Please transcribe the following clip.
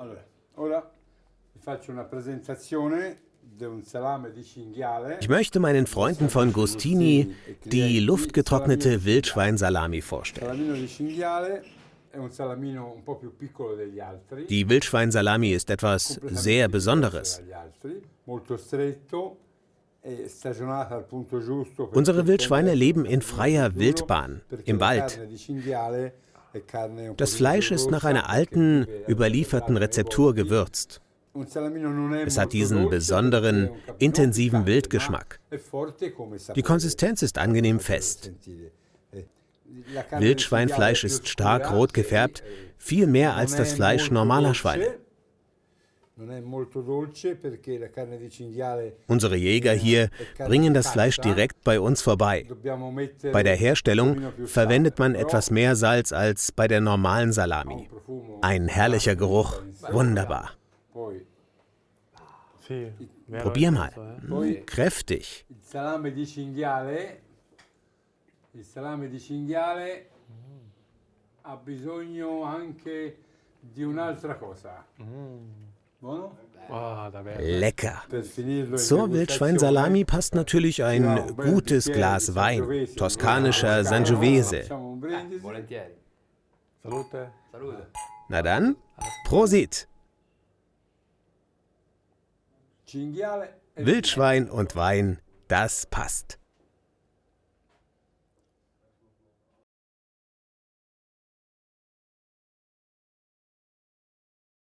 Allora, ora vi faccio una presentazione. Ich möchte meinen Freunden von Gustini die luftgetrocknete Wildschweinsalami vorstellen. Die Wildschweinsalami ist etwas sehr Besonderes. e Unsere Wildschweine leben in freier Wildbahn, im Wald. Das Fleisch ist nach einer alten, überlieferten Rezeptur gewürzt. Es hat diesen besonderen, intensiven Wildgeschmack. Die Konsistenz ist angenehm fest. Wildschweinfleisch ist stark rot gefärbt, viel mehr als das Fleisch normaler Schweine. Unsere Jäger hier bringen das Fleisch direkt bei uns vorbei. Bei der un Herstellung verwendet man etwas mehr Salz als bei der normalen Salami. Ein herrlicher Geruch, wunderbar. Probier mal. eh. Poi Kräftig. il salame di cinghiale il salame di cinghiale ha bisogno anche di un'altra cosa. Buono? Ah. Lecker. Zur Wildschweinsalami passt natürlich ein gutes Glas Wein, toskanischer Sangiovese. Na dann, Prosit! E Wildschwein und Wein, das passt.